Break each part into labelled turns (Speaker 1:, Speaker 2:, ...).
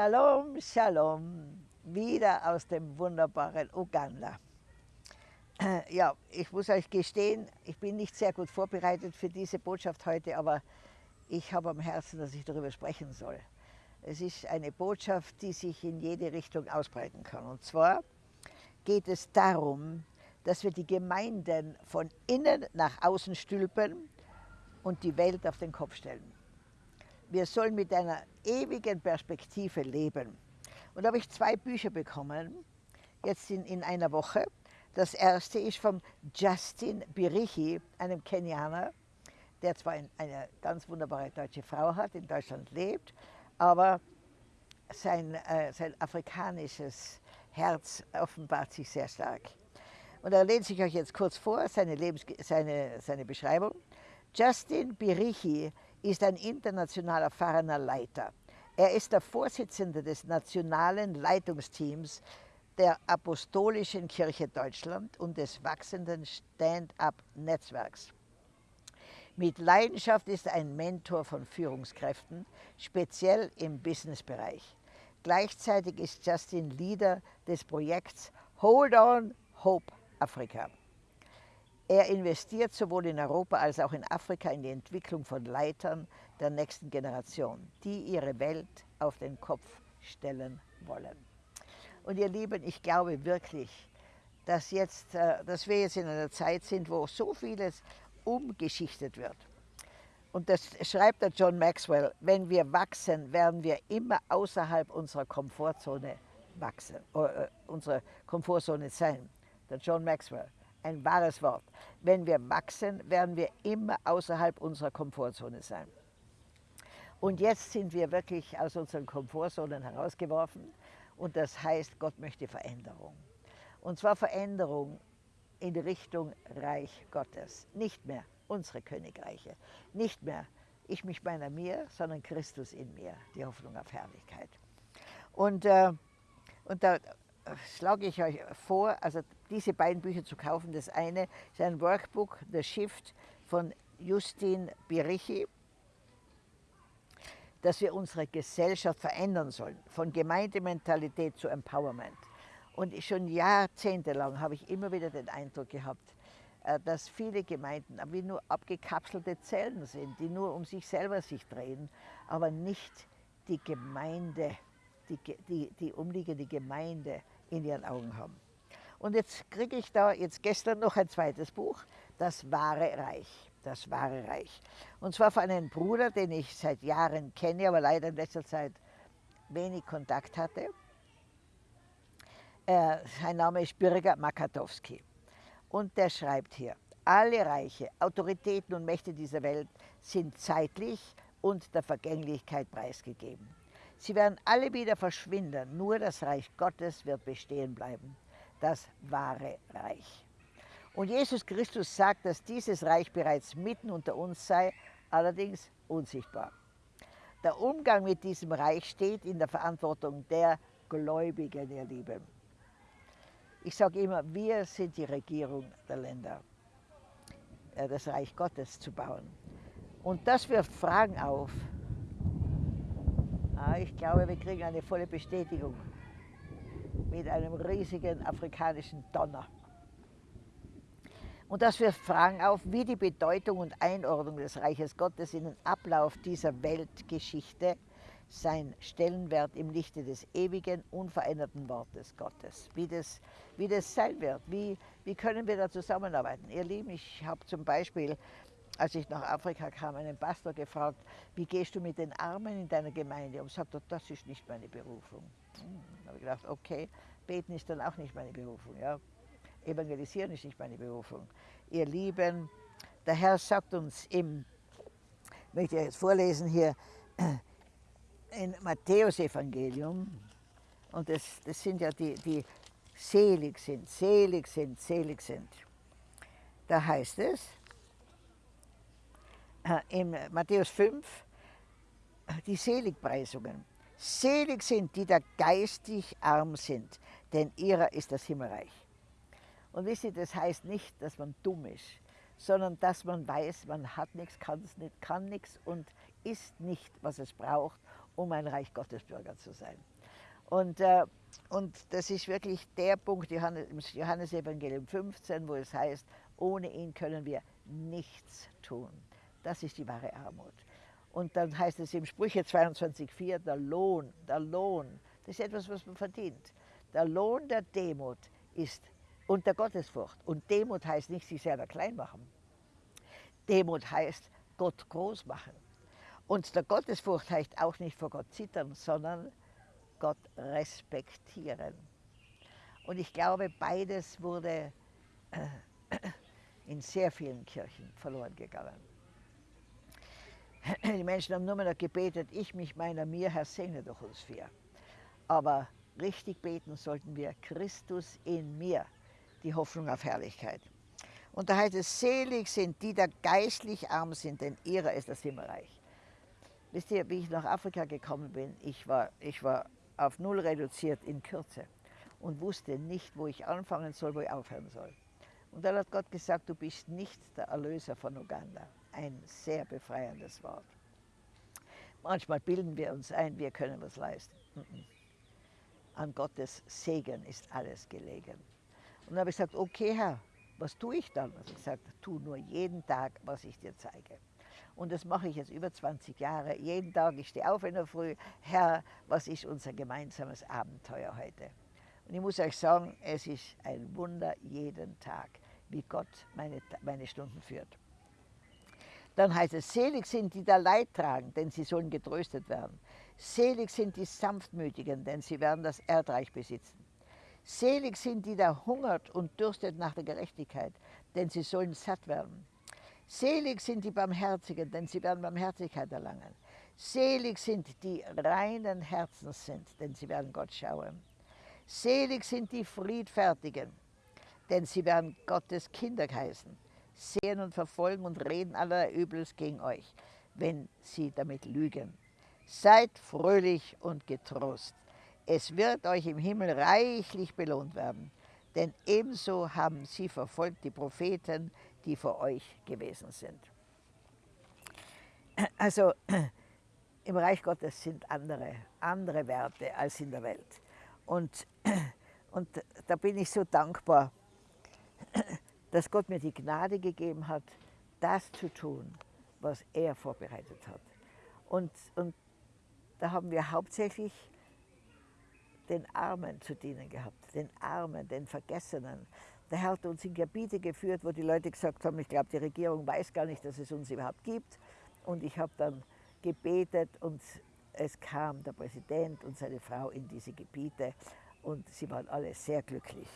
Speaker 1: Shalom, Shalom, wieder aus dem wunderbaren Uganda. Ja, ich muss euch gestehen, ich bin nicht sehr gut vorbereitet für diese Botschaft heute, aber ich habe am Herzen, dass ich darüber sprechen soll. Es ist eine Botschaft, die sich in jede Richtung ausbreiten kann. Und zwar geht es darum, dass wir die Gemeinden von innen nach außen stülpen und die Welt auf den Kopf stellen. Wir sollen mit einer ewigen Perspektive leben. Und da habe ich zwei Bücher bekommen, jetzt in, in einer Woche. Das erste ist von Justin Birichi, einem Kenianer, der zwar eine ganz wunderbare deutsche Frau hat, in Deutschland lebt, aber sein, äh, sein afrikanisches Herz offenbart sich sehr stark. Und er lehnt sich euch jetzt kurz vor, seine, Lebens seine, seine Beschreibung. Justin Birichi ist ein international erfahrener Leiter. Er ist der Vorsitzende des nationalen Leitungsteams der Apostolischen Kirche Deutschland und des wachsenden Stand-up-Netzwerks. Mit Leidenschaft ist er ein Mentor von Führungskräften, speziell im Businessbereich. Gleichzeitig ist Justin Leader des Projekts Hold On Hope Afrika. Er investiert sowohl in Europa als auch in Afrika in die Entwicklung von Leitern der nächsten Generation, die ihre Welt auf den Kopf stellen wollen. Und ihr Lieben, ich glaube wirklich, dass, jetzt, äh, dass wir jetzt in einer Zeit sind, wo so vieles umgeschichtet wird. Und das schreibt der John Maxwell, wenn wir wachsen, werden wir immer außerhalb unserer Komfortzone wachsen, äh, unserer Komfortzone sein. Der John Maxwell ein wahres Wort. Wenn wir wachsen, werden wir immer außerhalb unserer Komfortzone sein. Und jetzt sind wir wirklich aus unseren Komfortzonen herausgeworfen und das heißt, Gott möchte Veränderung. Und zwar Veränderung in Richtung Reich Gottes. Nicht mehr unsere Königreiche, nicht mehr ich mich meiner mir, sondern Christus in mir, die Hoffnung auf Herrlichkeit. Und, äh, und da schlage ich euch vor, also diese beiden Bücher zu kaufen. Das eine ist ein Workbook, The Shift von Justin Birichi, dass wir unsere Gesellschaft verändern sollen, von Gemeindementalität zu Empowerment. Und schon jahrzehntelang habe ich immer wieder den Eindruck gehabt, äh, dass viele Gemeinden wie nur abgekapselte Zellen sind, die nur um sich selber sich drehen, aber nicht die Gemeinde, die, die, die umliegende Gemeinde in ihren Augen haben. Und jetzt kriege ich da jetzt gestern noch ein zweites Buch, Das wahre Reich. Das wahre Reich. Und zwar von einem Bruder, den ich seit Jahren kenne, aber leider in letzter Zeit wenig Kontakt hatte. Äh, sein Name ist Birger Makatowski. Und der schreibt hier, alle Reiche, Autoritäten und Mächte dieser Welt sind zeitlich und der Vergänglichkeit preisgegeben. Sie werden alle wieder verschwinden, nur das Reich Gottes wird bestehen bleiben, das wahre Reich. Und Jesus Christus sagt, dass dieses Reich bereits mitten unter uns sei, allerdings unsichtbar. Der Umgang mit diesem Reich steht in der Verantwortung der Gläubigen, ihr Lieben. Ich sage immer, wir sind die Regierung der Länder, äh, das Reich Gottes zu bauen. Und das wirft Fragen auf, Ah, ich glaube, wir kriegen eine volle Bestätigung mit einem riesigen afrikanischen Donner. Und das wirft Fragen auf, wie die Bedeutung und Einordnung des Reiches Gottes in den Ablauf dieser Weltgeschichte sein Stellenwert im Lichte des ewigen, unveränderten Wortes Gottes, wie das, wie das sein wird, wie, wie können wir da zusammenarbeiten. Ihr Lieben, ich habe zum Beispiel als ich nach Afrika kam, einen Pastor gefragt, wie gehst du mit den Armen in deiner Gemeinde? Und sagte, das ist nicht meine Berufung. Hm, habe ich gedacht, okay, beten ist dann auch nicht meine Berufung. Ja? Evangelisieren ist nicht meine Berufung. Ihr Lieben, der Herr sagt uns im, ich möchte jetzt vorlesen hier, in Matthäus-Evangelium, und das, das sind ja die, die selig sind, selig sind, selig sind. Da heißt es, in Matthäus 5 die Seligpreisungen. Selig sind die, die geistig arm sind, denn ihrer ist das Himmelreich. Und wisst ihr, das heißt nicht, dass man dumm ist, sondern dass man weiß, man hat nichts, nicht, kann nichts und ist nicht, was es braucht, um ein Reich Gottes Bürger zu sein. Und, äh, und das ist wirklich der Punkt, Johannes, Johannes Evangelium 15, wo es heißt, ohne ihn können wir nichts tun. Das ist die wahre Armut. Und dann heißt es im Sprüche 22,4, der Lohn, der Lohn, das ist etwas, was man verdient. Der Lohn der Demut ist unter Gottesfurcht. Und Demut heißt nicht sich selber klein machen. Demut heißt Gott groß machen. Und der Gottesfurcht heißt auch nicht vor Gott zittern, sondern Gott respektieren. Und ich glaube, beides wurde in sehr vielen Kirchen verloren gegangen. Die Menschen haben nur noch gebetet, ich mich meiner mir, Herr, segne durch uns vier. Aber richtig beten sollten wir, Christus in mir, die Hoffnung auf Herrlichkeit. Und da heißt es, selig sind die, die geistlich arm sind, denn ihrer ist das Himmelreich. Wisst ihr, wie ich nach Afrika gekommen bin, ich war, ich war auf null reduziert in Kürze und wusste nicht, wo ich anfangen soll, wo ich aufhören soll. Und dann hat Gott gesagt, du bist nicht der Erlöser von Uganda. Ein sehr befreiendes Wort. Manchmal bilden wir uns ein, wir können was leisten. An Gottes Segen ist alles gelegen. Und dann habe ich gesagt, okay Herr, was tue ich dann? Also gesagt, tu nur jeden Tag, was ich dir zeige. Und das mache ich jetzt über 20 Jahre. Jeden Tag, ich stehe auf in der Früh, Herr, was ist unser gemeinsames Abenteuer heute? Und ich muss euch sagen, es ist ein Wunder jeden Tag, wie Gott meine, meine Stunden führt. Dann heißt es, selig sind die, da Leid tragen, denn sie sollen getröstet werden. Selig sind die Sanftmütigen, denn sie werden das Erdreich besitzen. Selig sind die, da hungert und dürstet nach der Gerechtigkeit, denn sie sollen satt werden. Selig sind die Barmherzigen, denn sie werden Barmherzigkeit erlangen. Selig sind die reinen Herzens sind, denn sie werden Gott schauen. Selig sind die Friedfertigen, denn sie werden Gottes Kinder heißen sehen und verfolgen und reden aller Übels gegen euch, wenn sie damit lügen. Seid fröhlich und getrost. Es wird euch im Himmel reichlich belohnt werden, denn ebenso haben sie verfolgt die Propheten, die vor euch gewesen sind. Also im Reich Gottes sind andere, andere Werte als in der Welt. Und, und da bin ich so dankbar, dass Gott mir die Gnade gegeben hat, das zu tun, was er vorbereitet hat. Und, und da haben wir hauptsächlich den Armen zu dienen gehabt, den Armen, den Vergessenen. Der Herr hat uns in Gebiete geführt, wo die Leute gesagt haben, ich glaube, die Regierung weiß gar nicht, dass es uns überhaupt gibt. Und ich habe dann gebetet und es kam der Präsident und seine Frau in diese Gebiete und sie waren alle sehr glücklich,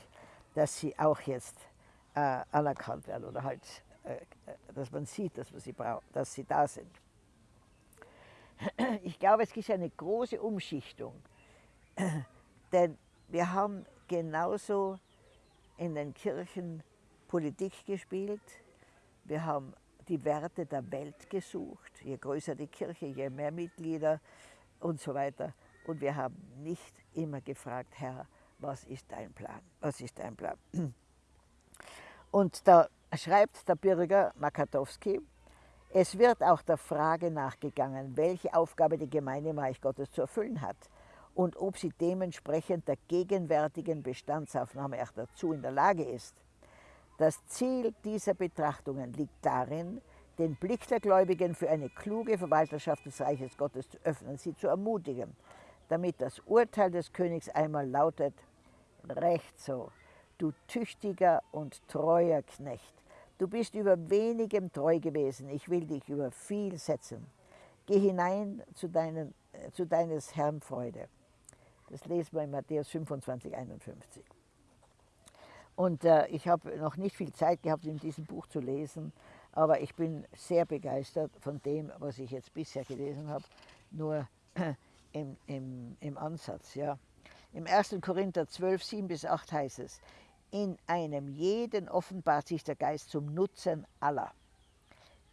Speaker 1: dass sie auch jetzt äh, anerkannt werden oder halt, äh, dass man sieht, dass, man sie dass sie da sind. Ich glaube, es gibt eine große Umschichtung, denn wir haben genauso in den Kirchen Politik gespielt, wir haben die Werte der Welt gesucht, je größer die Kirche, je mehr Mitglieder und so weiter. Und wir haben nicht immer gefragt, Herr, was ist dein Plan? Was ist dein Plan? Und da schreibt der Bürger Makatowski, es wird auch der Frage nachgegangen, welche Aufgabe die Gemeinde im Reich Gottes zu erfüllen hat und ob sie dementsprechend der gegenwärtigen Bestandsaufnahme auch dazu in der Lage ist. Das Ziel dieser Betrachtungen liegt darin, den Blick der Gläubigen für eine kluge Verwalterschaft des Reiches Gottes zu öffnen, sie zu ermutigen, damit das Urteil des Königs einmal lautet, recht so, du tüchtiger und treuer Knecht. Du bist über wenigem treu gewesen, ich will dich über viel setzen. Geh hinein zu, deinen, äh, zu deines Herrn Freude. Das lesen wir in Matthäus 25, 51. Und äh, ich habe noch nicht viel Zeit gehabt, in diesem Buch zu lesen, aber ich bin sehr begeistert von dem, was ich jetzt bisher gelesen habe, nur im, im, im Ansatz. Ja. Im 1. Korinther 12, 7 bis 8 heißt es, in einem jeden offenbart sich der Geist zum Nutzen aller.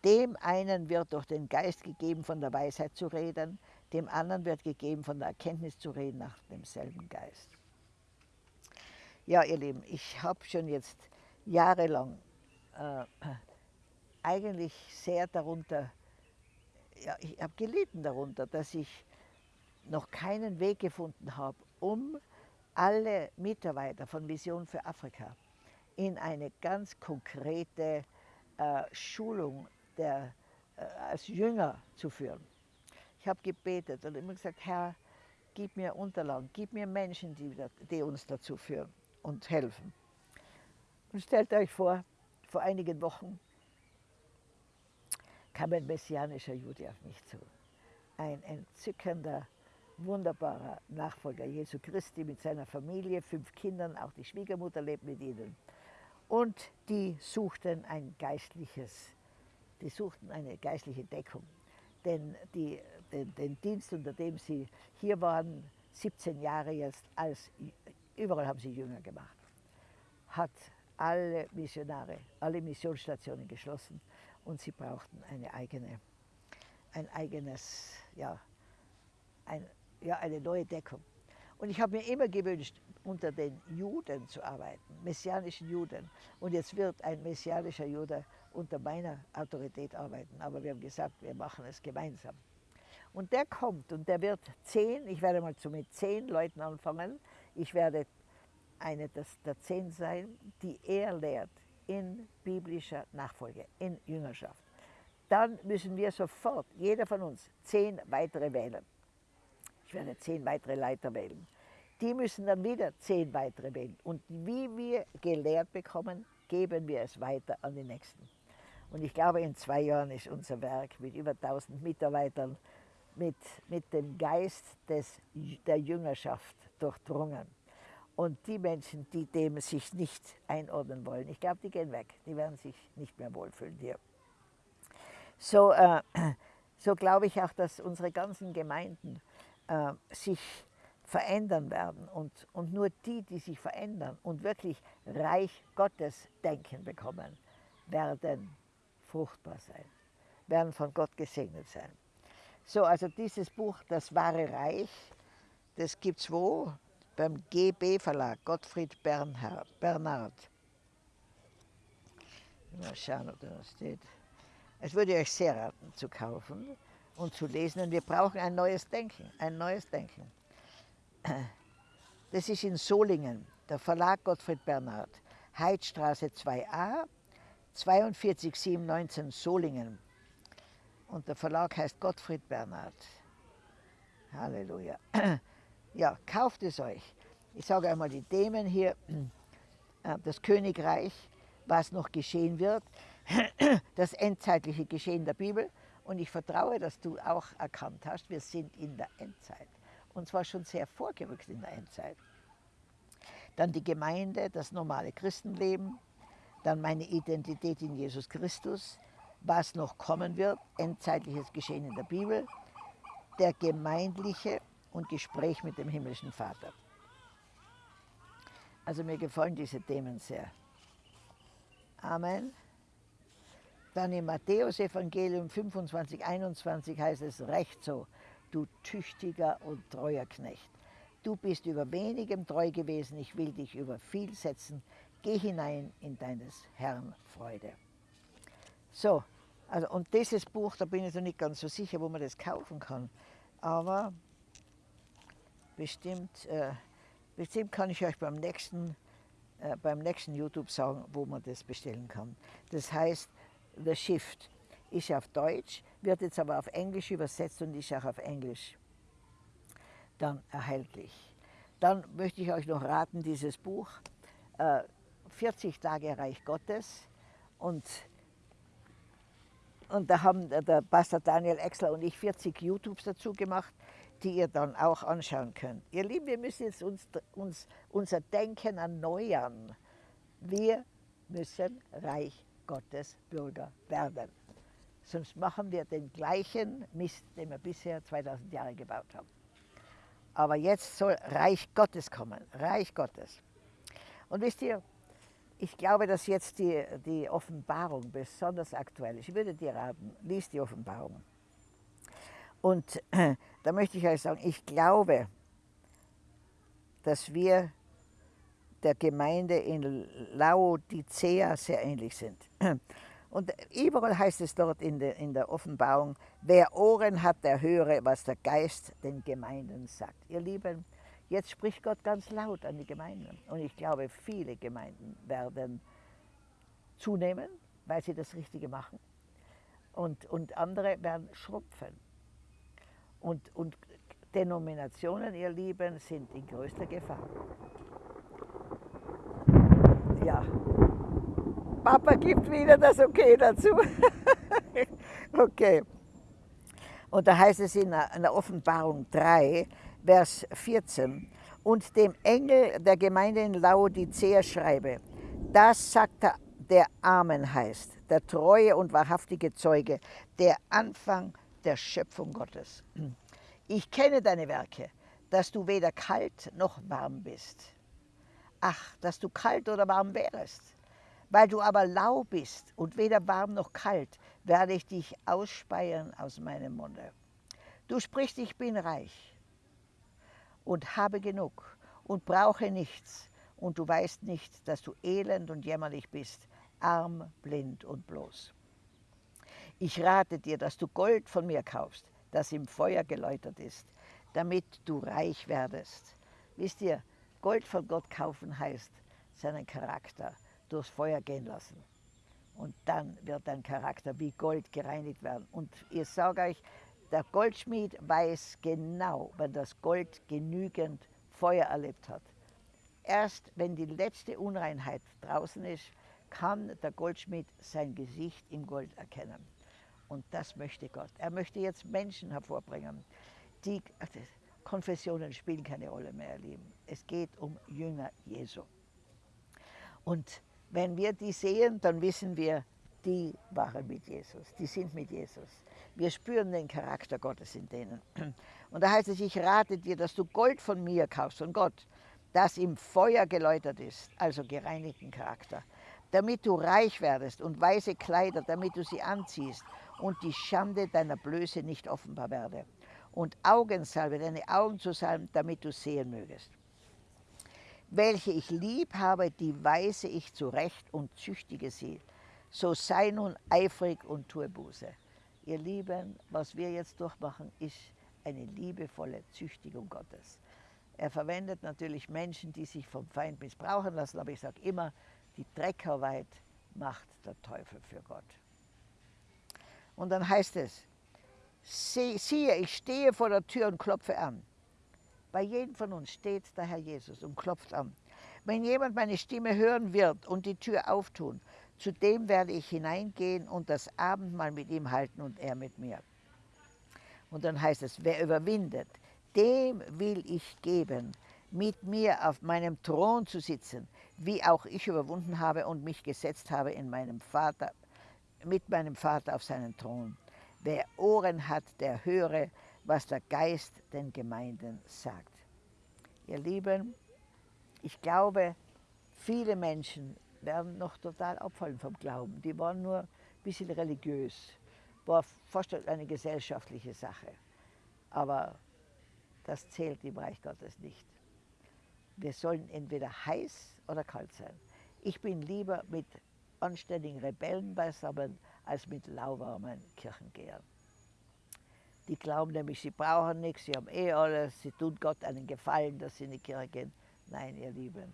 Speaker 1: Dem einen wird durch den Geist gegeben, von der Weisheit zu reden, dem anderen wird gegeben, von der Erkenntnis zu reden nach demselben Geist. Ja, ihr Lieben, ich habe schon jetzt jahrelang äh, eigentlich sehr darunter, ja, ich habe gelitten darunter, dass ich noch keinen Weg gefunden habe, um alle Mitarbeiter von Vision für Afrika in eine ganz konkrete äh, Schulung der, äh, als Jünger zu führen. Ich habe gebetet und immer gesagt, Herr, gib mir Unterlagen, gib mir Menschen, die, die uns dazu führen und helfen. Und stellt euch vor, vor einigen Wochen kam ein messianischer Jude auf mich zu. Ein entzückender, wunderbarer Nachfolger Jesu Christi mit seiner Familie, fünf Kindern, auch die Schwiegermutter lebt mit ihnen. Und die suchten ein geistliches, die suchten eine geistliche Deckung. Denn die, den, den Dienst, unter dem sie hier waren, 17 Jahre jetzt, als, überall haben sie Jünger gemacht, hat alle Missionare, alle Missionsstationen geschlossen und sie brauchten eine eigene, ein eigenes, ja, ein, ja, eine neue Deckung. Und ich habe mir immer gewünscht, unter den Juden zu arbeiten, messianischen Juden. Und jetzt wird ein messianischer Jude unter meiner Autorität arbeiten. Aber wir haben gesagt, wir machen es gemeinsam. Und der kommt und der wird zehn, ich werde mal so mit zehn Leuten anfangen. Ich werde eine der zehn sein, die er lehrt in biblischer Nachfolge, in Jüngerschaft. Dann müssen wir sofort, jeder von uns, zehn weitere wählen. Ich werde zehn weitere Leiter wählen. Die müssen dann wieder zehn weitere wählen. Und wie wir gelehrt bekommen, geben wir es weiter an die Nächsten. Und ich glaube, in zwei Jahren ist unser Werk mit über 1000 Mitarbeitern mit, mit dem Geist des, der Jüngerschaft durchdrungen. Und die Menschen, die dem sich nicht einordnen wollen, ich glaube, die gehen weg. Die werden sich nicht mehr wohlfühlen hier. So, äh, so glaube ich auch, dass unsere ganzen Gemeinden äh, sich verändern werden. Und, und nur die, die sich verändern und wirklich Reich Gottes denken bekommen, werden fruchtbar sein, werden von Gott gesegnet sein. So, also dieses Buch, Das wahre Reich, das gibt es wo? Beim GB Verlag, Gottfried Bernhard, Bernhard. Mal schauen, ob da steht. Es würde euch sehr raten, zu kaufen und zu lesen. Und wir brauchen ein neues Denken, ein neues Denken. Das ist in Solingen, der Verlag Gottfried Bernhard, Heidstraße 2a, 42719 Solingen. Und der Verlag heißt Gottfried Bernhard. Halleluja. Ja, kauft es euch. Ich sage einmal die Themen hier. Äh, das Königreich, was noch geschehen wird, das endzeitliche Geschehen der Bibel. Und ich vertraue, dass du auch erkannt hast, wir sind in der Endzeit. Und zwar schon sehr vorgerückt in der Endzeit. Dann die Gemeinde, das normale Christenleben, dann meine Identität in Jesus Christus, was noch kommen wird, endzeitliches Geschehen in der Bibel, der gemeindliche und Gespräch mit dem himmlischen Vater. Also mir gefallen diese Themen sehr. Amen. Dann im Matthäus-Evangelium 25, 21 heißt es recht so, du tüchtiger und treuer Knecht. Du bist über wenigem treu gewesen, ich will dich über viel setzen. Geh hinein in deines Herrn Freude. So, also und dieses Buch, da bin ich noch nicht ganz so sicher, wo man das kaufen kann. Aber bestimmt, äh, bestimmt kann ich euch beim nächsten, äh, beim nächsten YouTube sagen, wo man das bestellen kann. Das heißt The Shift ist auf Deutsch, wird jetzt aber auf Englisch übersetzt und ist auch auf Englisch dann erhältlich. Dann möchte ich euch noch raten, dieses Buch, äh, 40 Tage Reich Gottes und, und da haben der Pastor Daniel Exler und ich 40 YouTubes dazu gemacht, die ihr dann auch anschauen könnt. Ihr Lieben, wir müssen jetzt uns, uns unser Denken erneuern. Wir müssen Reich Gottes Bürger werden. Sonst machen wir den gleichen Mist, den wir bisher 2000 Jahre gebaut haben. Aber jetzt soll Reich Gottes kommen, Reich Gottes. Und wisst ihr, ich glaube, dass jetzt die, die Offenbarung besonders aktuell ist. Ich würde dir raten, lies die Offenbarung. Und da möchte ich euch sagen, ich glaube, dass wir der Gemeinde in Laodicea sehr ähnlich sind. Und überall heißt es dort in der, in der Offenbarung, wer Ohren hat, der höre, was der Geist den Gemeinden sagt. Ihr Lieben, jetzt spricht Gott ganz laut an die Gemeinden. Und ich glaube, viele Gemeinden werden zunehmen, weil sie das Richtige machen. Und, und andere werden schrumpfen. Und, und Denominationen, ihr Lieben, sind in größter Gefahr. Ja, Papa gibt wieder das Okay dazu. okay. Und da heißt es in der Offenbarung 3, Vers 14, und dem Engel der Gemeinde in Laodicea schreibe, das sagt der, der Amen heißt, der treue und wahrhaftige Zeuge, der Anfang der Schöpfung Gottes. Ich kenne deine Werke, dass du weder kalt noch warm bist. Ach, dass du kalt oder warm wärest. Weil du aber lau bist und weder warm noch kalt, werde ich dich ausspeien aus meinem Munde. Du sprichst, ich bin reich und habe genug und brauche nichts, und du weißt nicht, dass du elend und jämmerlich bist, arm, blind und bloß. Ich rate dir, dass du Gold von mir kaufst, das im Feuer geläutert ist, damit du reich werdest. Wisst ihr, Gold von Gott kaufen heißt seinen Charakter durchs Feuer gehen lassen. Und dann wird dein Charakter wie Gold gereinigt werden. Und ich sage euch, der Goldschmied weiß genau, wenn das Gold genügend Feuer erlebt hat. Erst wenn die letzte Unreinheit draußen ist, kann der Goldschmied sein Gesicht im Gold erkennen. Und das möchte Gott. Er möchte jetzt Menschen hervorbringen, die Konfessionen spielen keine Rolle mehr, ihr Lieben. Es geht um Jünger Jesu. Und wenn wir die sehen, dann wissen wir, die waren mit Jesus, die sind mit Jesus. Wir spüren den Charakter Gottes in denen. Und da heißt es, ich rate dir, dass du Gold von mir kaufst, von Gott, das im Feuer geläutert ist, also gereinigten Charakter, damit du reich werdest und weiße Kleider, damit du sie anziehst und die Schande deiner Blöße nicht offenbar werde. Und Augensalbe, deine Augen zu salben, damit du sehen mögest welche ich lieb habe, die weise ich zurecht und züchtige sie. So sei nun eifrig und tue Buße. Ihr Lieben, was wir jetzt durchmachen, ist eine liebevolle Züchtigung Gottes. Er verwendet natürlich Menschen, die sich vom Feind missbrauchen lassen, aber ich sage immer, die Dreckarbeit macht der Teufel für Gott. Und dann heißt es, siehe, ich stehe vor der Tür und klopfe an. Bei jedem von uns steht der Herr Jesus und klopft an. Wenn jemand meine Stimme hören wird und die Tür auftun, zu dem werde ich hineingehen und das Abendmahl mit ihm halten und er mit mir. Und dann heißt es, wer überwindet, dem will ich geben, mit mir auf meinem Thron zu sitzen, wie auch ich überwunden habe und mich gesetzt habe in meinem Vater, mit meinem Vater auf seinen Thron. Wer Ohren hat, der höre, was der Geist den Gemeinden sagt. Ihr Lieben, ich glaube, viele Menschen werden noch total abfallen vom Glauben. Die waren nur ein bisschen religiös, war fast eine gesellschaftliche Sache. Aber das zählt im Reich Gottes nicht. Wir sollen entweder heiß oder kalt sein. Ich bin lieber mit anständigen Rebellen beisammen als mit lauwarmen Kirchengehern. Die glauben nämlich, sie brauchen nichts, sie haben eh alles, sie tun Gott einen Gefallen, dass sie in die Kirche gehen. Nein, ihr Lieben,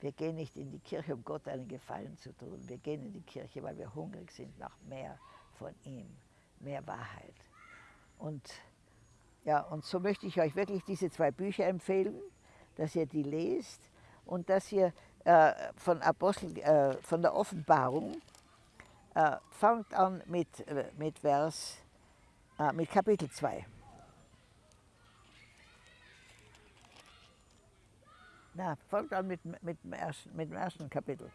Speaker 1: wir gehen nicht in die Kirche, um Gott einen Gefallen zu tun. Wir gehen in die Kirche, weil wir hungrig sind nach mehr von ihm, mehr Wahrheit. Und, ja, und so möchte ich euch wirklich diese zwei Bücher empfehlen, dass ihr die lest und dass ihr äh, von, Apostel, äh, von der Offenbarung äh, fangt an mit, äh, mit Vers Ah, mit Kapitel 2. Na, folgt an mit, mit, dem ersten, mit dem ersten Kapitel.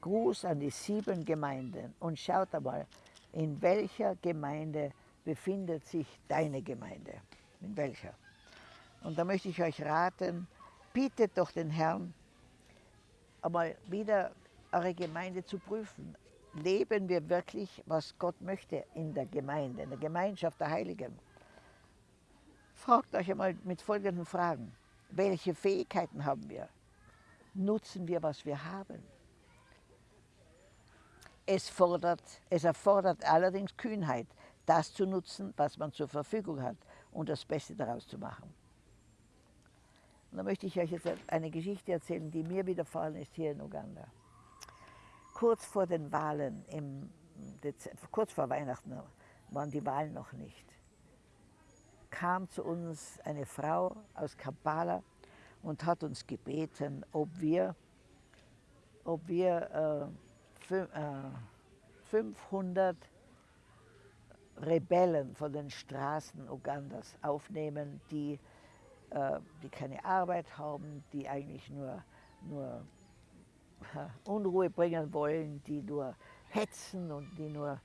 Speaker 1: Gruß an die sieben Gemeinden und schaut einmal, in welcher Gemeinde befindet sich deine Gemeinde? In welcher? Und da möchte ich euch raten, bietet doch den Herrn einmal wieder eure Gemeinde zu prüfen leben wir wirklich, was Gott möchte in der Gemeinde, in der Gemeinschaft der Heiligen? Fragt euch einmal mit folgenden Fragen. Welche Fähigkeiten haben wir? Nutzen wir, was wir haben? Es, fordert, es erfordert allerdings Kühnheit, das zu nutzen, was man zur Verfügung hat und das Beste daraus zu machen. Und da möchte ich euch jetzt eine Geschichte erzählen, die mir widerfahren ist hier in Uganda. Kurz vor den Wahlen, im Dezember, kurz vor Weihnachten waren die Wahlen noch nicht, kam zu uns eine Frau aus Kampala und hat uns gebeten, ob wir, ob wir äh, 500 äh, Rebellen von den Straßen Ugandas aufnehmen, die äh, die keine Arbeit haben, die eigentlich nur, nur Unruhe bringen wollen, die nur hetzen und die nur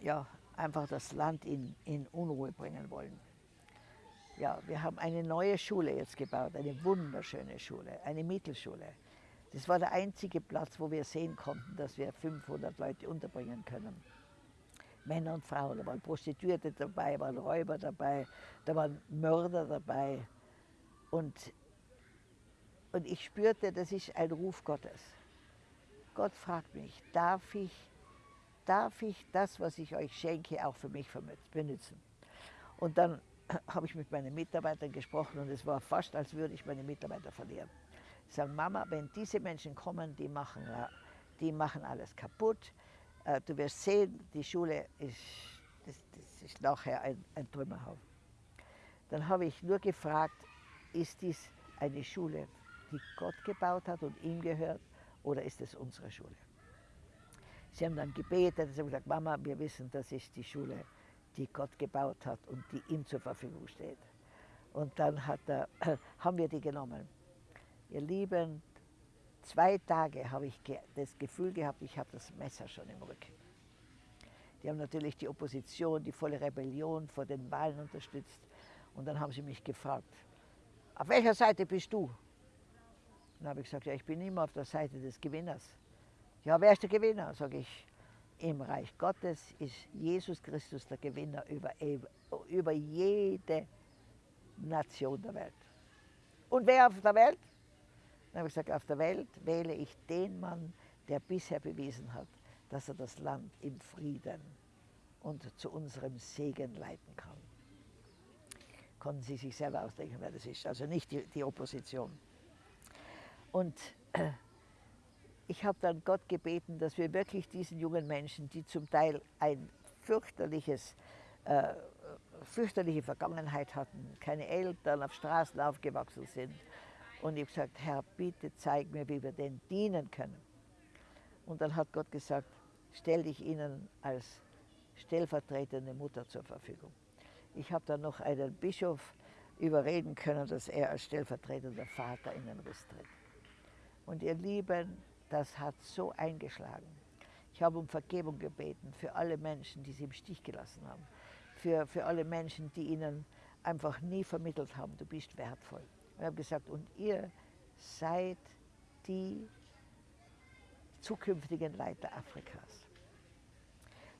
Speaker 1: ja, einfach das Land in, in Unruhe bringen wollen. Ja, wir haben eine neue Schule jetzt gebaut, eine wunderschöne Schule, eine Mittelschule. Das war der einzige Platz, wo wir sehen konnten, dass wir 500 Leute unterbringen können. Männer und Frauen. Da waren Prostituierte dabei, waren Räuber dabei, da waren Mörder dabei. Und, und ich spürte, das ist ein Ruf Gottes. Gott fragt mich, darf ich, darf ich das, was ich euch schenke, auch für mich benutzen? Und dann habe ich mit meinen Mitarbeitern gesprochen und es war fast, als würde ich meine Mitarbeiter verlieren. Ich sage, Mama, wenn diese Menschen kommen, die machen, die machen alles kaputt, äh, du wirst sehen, die Schule ist, das, das ist nachher ein, ein Trümmerhaufen. Dann habe ich nur gefragt, ist dies eine Schule, die Gott gebaut hat und ihm gehört, oder ist es unsere Schule? Sie haben dann gebetet, sie haben gesagt, Mama, wir wissen, das ist die Schule, die Gott gebaut hat und die ihm zur Verfügung steht. Und dann er, haben wir die genommen. Ihr Lieben, Zwei Tage habe ich das Gefühl gehabt, ich habe das Messer schon im Rücken. Die haben natürlich die Opposition, die volle Rebellion vor den Wahlen unterstützt. Und dann haben sie mich gefragt, auf welcher Seite bist du? Dann habe ich gesagt, ja, ich bin immer auf der Seite des Gewinners. Ja, wer ist der Gewinner? Sage ich, im Reich Gottes ist Jesus Christus der Gewinner über, über jede Nation der Welt. Und wer auf der Welt? Dann habe ich gesagt, auf der Welt wähle ich den Mann, der bisher bewiesen hat, dass er das Land in Frieden und zu unserem Segen leiten kann. Konnten Sie sich selber ausdenken, wer das ist, also nicht die, die Opposition. Und ich habe dann Gott gebeten, dass wir wirklich diesen jungen Menschen, die zum Teil ein fürchterliches, äh, fürchterliche Vergangenheit hatten, keine Eltern, auf Straßen aufgewachsen sind, und ich habe gesagt, Herr, bitte zeig mir, wie wir denn dienen können. Und dann hat Gott gesagt, stell dich ihnen als stellvertretende Mutter zur Verfügung. Ich habe dann noch einen Bischof überreden können, dass er als stellvertretender Vater in den Riss tritt. Und ihr Lieben, das hat so eingeschlagen. Ich habe um Vergebung gebeten für alle Menschen, die sie im Stich gelassen haben. Für, für alle Menschen, die ihnen einfach nie vermittelt haben, du bist wertvoll. Und habe gesagt, und ihr seid die zukünftigen Leiter Afrikas.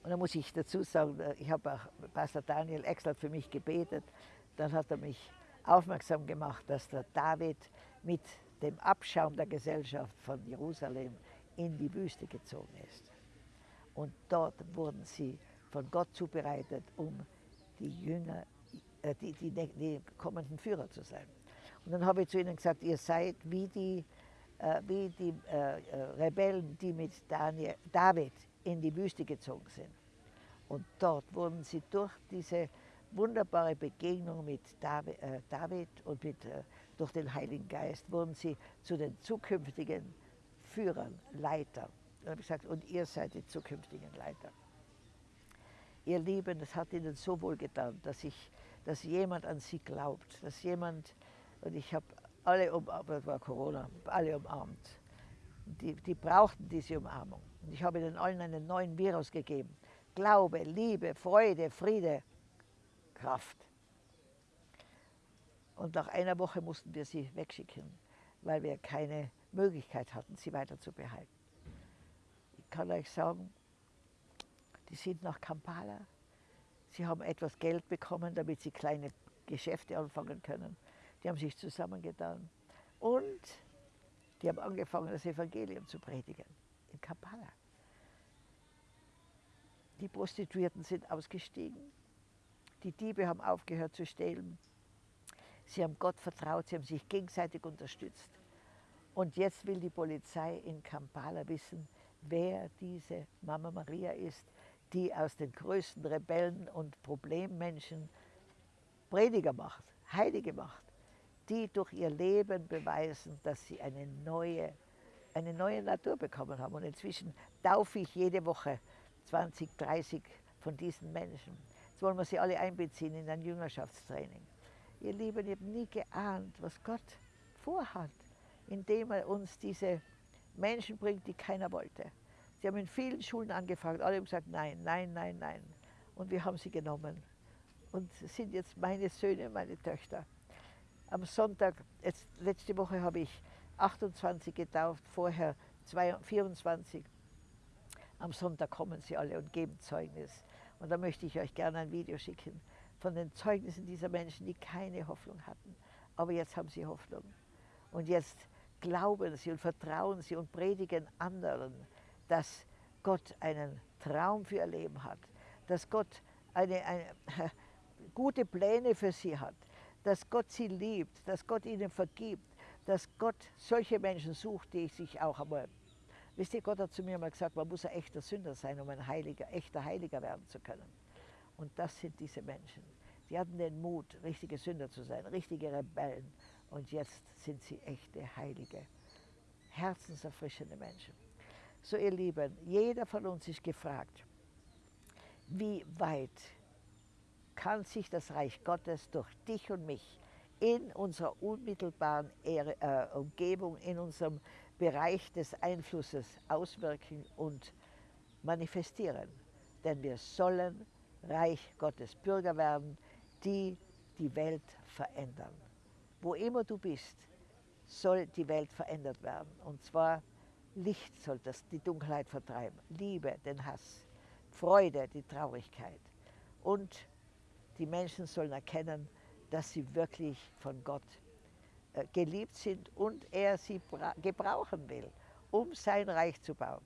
Speaker 1: Und da muss ich dazu sagen, äh, ich habe auch Pastor Daniel Exler für mich gebetet. Dann hat er mich aufmerksam gemacht, dass der David mit dem Abschaum der Gesellschaft von Jerusalem in die Wüste gezogen ist. Und dort wurden sie von Gott zubereitet, um die Jünger, äh, die, die, die kommenden Führer zu sein. Und dann habe ich zu ihnen gesagt, ihr seid wie die, äh, wie die äh, äh, Rebellen, die mit Daniel, David in die Wüste gezogen sind. Und dort wurden sie durch diese wunderbare Begegnung mit David, äh, David und mit, äh, durch den Heiligen Geist, wurden sie zu den zukünftigen Führern, Leitern. Und habe ich gesagt, und ihr seid die zukünftigen Leiter. Ihr Lieben, es hat ihnen so wohl getan, dass, ich, dass jemand an sie glaubt, dass jemand und ich habe alle umarmt, das war Corona, alle umarmt. Die, die brauchten diese Umarmung. Und ich habe ihnen allen einen neuen Virus gegeben. Glaube, Liebe, Freude, Friede, Kraft. Und nach einer Woche mussten wir sie wegschicken, weil wir keine Möglichkeit hatten, sie weiter zu behalten. Ich kann euch sagen, die sind nach Kampala. Sie haben etwas Geld bekommen, damit sie kleine Geschäfte anfangen können. Die haben sich zusammengetan und die haben angefangen, das Evangelium zu predigen in Kampala. Die Prostituierten sind ausgestiegen. Die Diebe haben aufgehört zu stehlen. Sie haben Gott vertraut, sie haben sich gegenseitig unterstützt. Und jetzt will die Polizei in Kampala wissen, wer diese Mama Maria ist, die aus den größten Rebellen und Problemmenschen Prediger macht, Heilige macht, die durch ihr Leben beweisen, dass sie eine neue, eine neue Natur bekommen haben. Und inzwischen taufe ich jede Woche 20, 30 von diesen Menschen. Jetzt wollen wir sie alle einbeziehen in ein Jüngerschaftstraining. Ihr Lieben, ihr habt nie geahnt, was Gott vorhat, indem er uns diese Menschen bringt, die keiner wollte. Sie haben in vielen Schulen angefragt, alle haben gesagt, nein, nein, nein, nein. Und wir haben sie genommen und sind jetzt meine Söhne, meine Töchter. Am Sonntag, jetzt, letzte Woche habe ich 28 getauft, vorher 24. Am Sonntag kommen sie alle und geben Zeugnis. Und da möchte ich euch gerne ein Video schicken von den Zeugnissen dieser Menschen, die keine Hoffnung hatten. Aber jetzt haben sie Hoffnung. Und jetzt glauben sie und vertrauen sie und predigen anderen, dass Gott einen Traum für ihr Leben hat, dass Gott eine, eine, gute Pläne für sie hat, dass Gott sie liebt, dass Gott ihnen vergibt, dass Gott solche Menschen sucht, die sich auch einmal Wisst ihr, Gott hat zu mir mal gesagt, man muss ein echter Sünder sein, um ein Heiliger, echter Heiliger werden zu können. Und das sind diese Menschen. Die hatten den Mut, richtige Sünder zu sein, richtige Rebellen. Und jetzt sind sie echte Heilige, herzenserfrischende Menschen. So ihr Lieben, jeder von uns ist gefragt, wie weit kann sich das Reich Gottes durch dich und mich in unserer unmittelbaren äh, Umgebung, in unserem Bereich des Einflusses auswirken und manifestieren. Denn wir sollen Reich Gottes Bürger werden, die die Welt verändern. Wo immer du bist, soll die Welt verändert werden. Und zwar Licht soll das die Dunkelheit vertreiben, Liebe, den Hass, Freude, die Traurigkeit. Und die Menschen sollen erkennen, dass sie wirklich von Gott äh, geliebt sind und er sie gebrauchen will, um sein Reich zu bauen.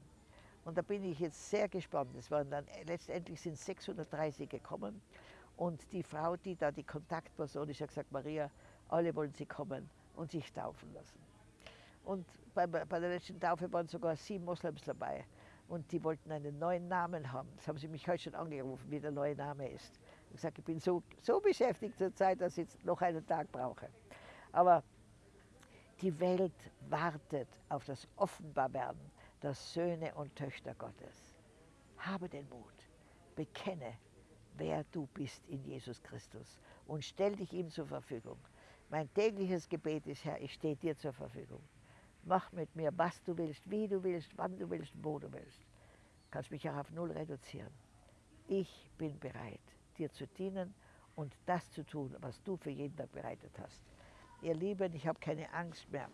Speaker 1: Und da bin ich jetzt sehr gespannt. Es waren dann letztendlich sind 630 gekommen und die Frau, die da die Kontaktperson ist, hat gesagt, Maria, alle wollen sie kommen und sich taufen lassen. Und bei, bei der letzten Taufe waren sogar sieben Moslems dabei und die wollten einen neuen Namen haben. Das haben sie mich heute schon angerufen, wie der neue Name ist. Ich habe gesagt, ich bin so, so beschäftigt zur Zeit, dass ich jetzt noch einen Tag brauche. Aber die Welt wartet auf das Offenbarwerden der Söhne und Töchter Gottes. Habe den Mut, bekenne, wer du bist in Jesus Christus und stell dich ihm zur Verfügung. Mein tägliches Gebet ist, Herr, ich stehe dir zur Verfügung. Mach mit mir, was du willst, wie du willst, wann du willst, wo du willst. Du kannst mich auch auf Null reduzieren. Ich bin bereit, dir zu dienen und das zu tun, was du für jeden Tag bereitet hast ihr Lieben, ich habe keine Angst mehr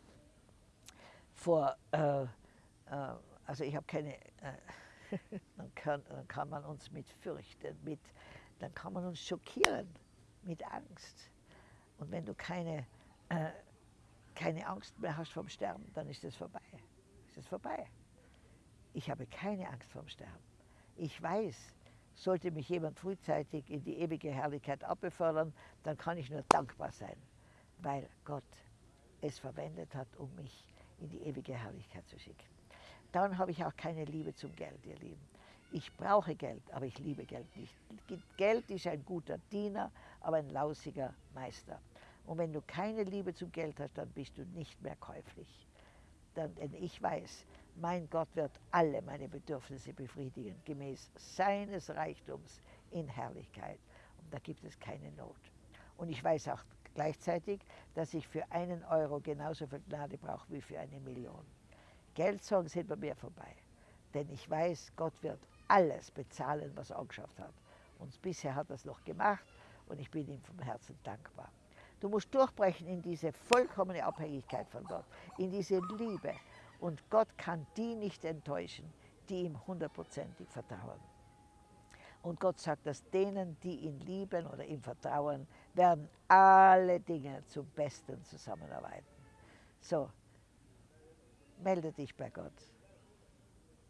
Speaker 1: vor, äh, also ich habe keine, äh, dann, kann, dann kann man uns mit fürchten, mit, dann kann man uns schockieren mit Angst. Und wenn du keine, äh, keine Angst mehr hast vom Sterben, dann ist es vorbei. Ist es vorbei. Ich habe keine Angst vom Sterben. Ich weiß, sollte mich jemand frühzeitig in die ewige Herrlichkeit abbefördern, dann kann ich nur dankbar sein weil Gott es verwendet hat, um mich in die ewige Herrlichkeit zu schicken. Dann habe ich auch keine Liebe zum Geld, ihr Lieben. Ich brauche Geld, aber ich liebe Geld nicht. Geld ist ein guter Diener, aber ein lausiger Meister. Und wenn du keine Liebe zum Geld hast, dann bist du nicht mehr käuflich. Dann, denn ich weiß, mein Gott wird alle meine Bedürfnisse befriedigen, gemäß seines Reichtums in Herrlichkeit. Und da gibt es keine Not. Und ich weiß auch gleichzeitig, dass ich für einen Euro genauso viel Gnade brauche wie für eine Million. Geldsorgen sind bei mir vorbei, denn ich weiß, Gott wird alles bezahlen, was er angeschafft hat. Und bisher hat er es noch gemacht und ich bin ihm vom Herzen dankbar. Du musst durchbrechen in diese vollkommene Abhängigkeit von Gott, in diese Liebe. Und Gott kann die nicht enttäuschen, die ihm hundertprozentig vertrauen. Und Gott sagt, dass denen, die ihn lieben oder ihm vertrauen, werden alle Dinge zum Besten zusammenarbeiten. So, melde dich bei Gott.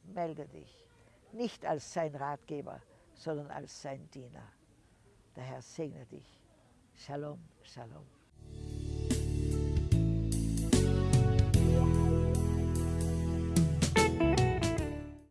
Speaker 1: Melde dich. Nicht als sein Ratgeber, sondern als sein Diener. Der Herr segne dich. Shalom, Shalom.